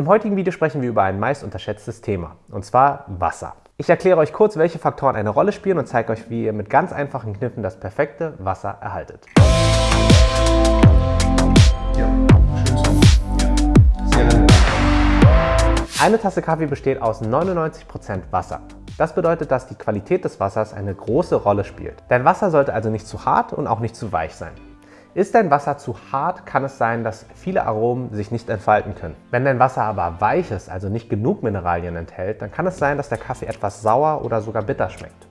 Im heutigen Video sprechen wir über ein meist unterschätztes Thema, und zwar Wasser. Ich erkläre euch kurz, welche Faktoren eine Rolle spielen und zeige euch, wie ihr mit ganz einfachen Kniffen das perfekte Wasser erhaltet. Eine Tasse Kaffee besteht aus 99% Wasser. Das bedeutet, dass die Qualität des Wassers eine große Rolle spielt. Dein Wasser sollte also nicht zu hart und auch nicht zu weich sein. Ist dein Wasser zu hart, kann es sein, dass viele Aromen sich nicht entfalten können. Wenn dein Wasser aber weich ist, also nicht genug Mineralien enthält, dann kann es sein, dass der Kaffee etwas sauer oder sogar bitter schmeckt.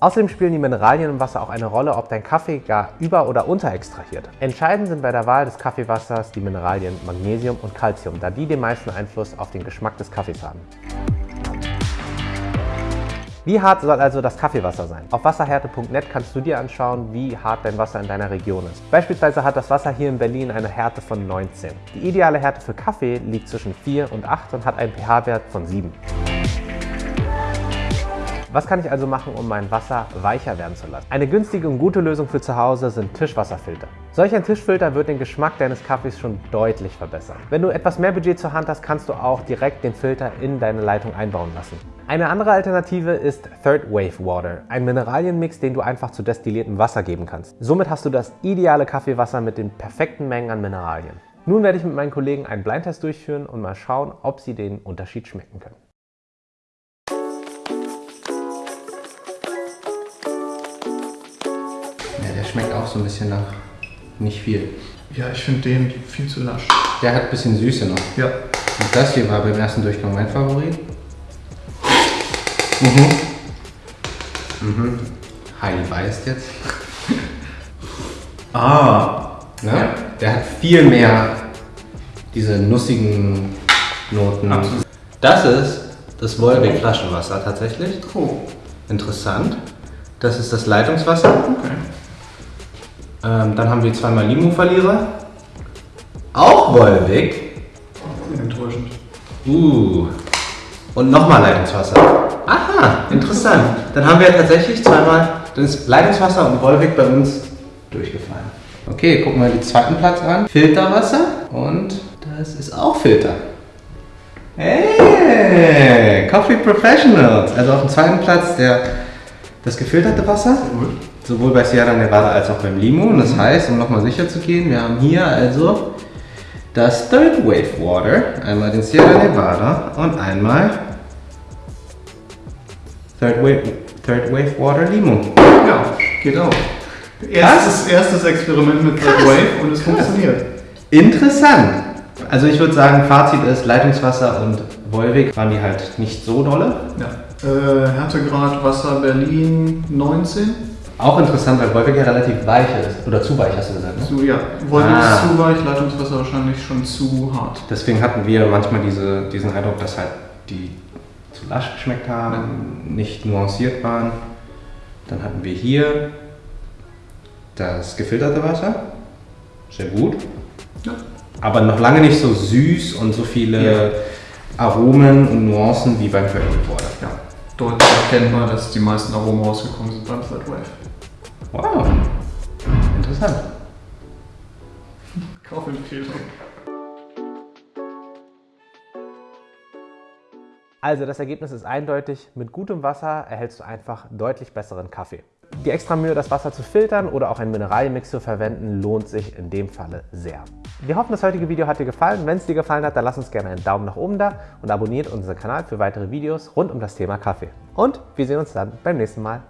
Außerdem spielen die Mineralien im Wasser auch eine Rolle, ob dein Kaffee gar über- oder unterextrahiert. Entscheidend sind bei der Wahl des Kaffeewassers die Mineralien Magnesium und Calcium, da die den meisten Einfluss auf den Geschmack des Kaffees haben. Wie hart soll also das Kaffeewasser sein? Auf wasserhärte.net kannst du dir anschauen, wie hart dein Wasser in deiner Region ist. Beispielsweise hat das Wasser hier in Berlin eine Härte von 19. Die ideale Härte für Kaffee liegt zwischen 4 und 8 und hat einen pH-Wert von 7. Was kann ich also machen, um mein Wasser weicher werden zu lassen? Eine günstige und gute Lösung für zu Hause sind Tischwasserfilter. Solch ein Tischfilter wird den Geschmack deines Kaffees schon deutlich verbessern. Wenn du etwas mehr Budget zur Hand hast, kannst du auch direkt den Filter in deine Leitung einbauen lassen. Eine andere Alternative ist Third Wave Water, ein Mineralienmix, den du einfach zu destilliertem Wasser geben kannst. Somit hast du das ideale Kaffeewasser mit den perfekten Mengen an Mineralien. Nun werde ich mit meinen Kollegen einen Blindtest durchführen und mal schauen, ob sie den Unterschied schmecken können. Schmeckt auch so ein bisschen nach nicht viel. Ja, ich finde den viel zu lasch. Der hat ein bisschen Süße noch. Ja. Und das hier war beim ersten Durchgang mein Favorit. Mhm. Mhm. Heidi beißt jetzt. Ah. Ne? Ja. Der hat viel mehr diese nussigen Noten. Absolut. Das ist das Wolwig Flaschenwasser tatsächlich. Oh. Interessant. Das ist das Leitungswasser. Okay. Ähm, dann haben wir zweimal Limo-Verlierer. Auch Wolwig. Enttäuschend. Uh. Und nochmal Leitungswasser. Aha, interessant. Dann haben wir tatsächlich zweimal das Leitungswasser und Wolwig bei uns durchgefallen. Okay, gucken wir den zweiten Platz an. Filterwasser. Und das ist auch Filter. Hey, Coffee Professionals. Also auf dem zweiten Platz der, das gefilterte Wasser. Gut. Sowohl bei Sierra Nevada als auch beim Limo. Und das heißt, um nochmal sicher zu gehen, wir haben hier also das Third Wave Water, einmal den Sierra Nevada und einmal Third Wave, Third Wave Water Limo. Ja, geht auch. Erstes, erstes Experiment mit Third Wave und es funktioniert. Interessant. Also ich würde sagen, Fazit ist, Leitungswasser und Wolwig waren die halt nicht so dolle. Ja. Äh, Härtegrad Wasser Berlin 19. Auch interessant, weil Wolwig ja relativ weich ist. Oder zu weich, hast du gesagt, ne? Zu, ja. Wolken Ah. ist zu weich, Leitungswasser wahrscheinlich schon zu hart. Deswegen hatten wir manchmal diese, diesen Eindruck, dass halt die zu lasch geschmeckt haben, nicht nuanciert waren. Dann hatten wir hier das gefilterte Wasser. Sehr gut. Ja. Aber noch lange nicht so süß und so viele Ja. Aromen und Nuancen wie beim Water. Ja. Deutlich erkennbar, dass die meisten Aromen rausgekommen sind beim Third Wave. Wow. Interessant. Kaufempfehlung. Also das Ergebnis ist eindeutig, mit gutem Wasser erhältst du einfach deutlich besseren Kaffee. Die extra Mühe, das Wasser zu filtern oder auch einen Mineralienmix zu verwenden, lohnt sich in dem Falle sehr. Wir hoffen, das heutige Video hat dir gefallen. Wenn es dir gefallen hat, dann lass uns gerne einen Daumen nach oben da und abonniert unseren Kanal für weitere Videos rund um das Thema Kaffee. Und wir sehen uns dann beim nächsten Mal.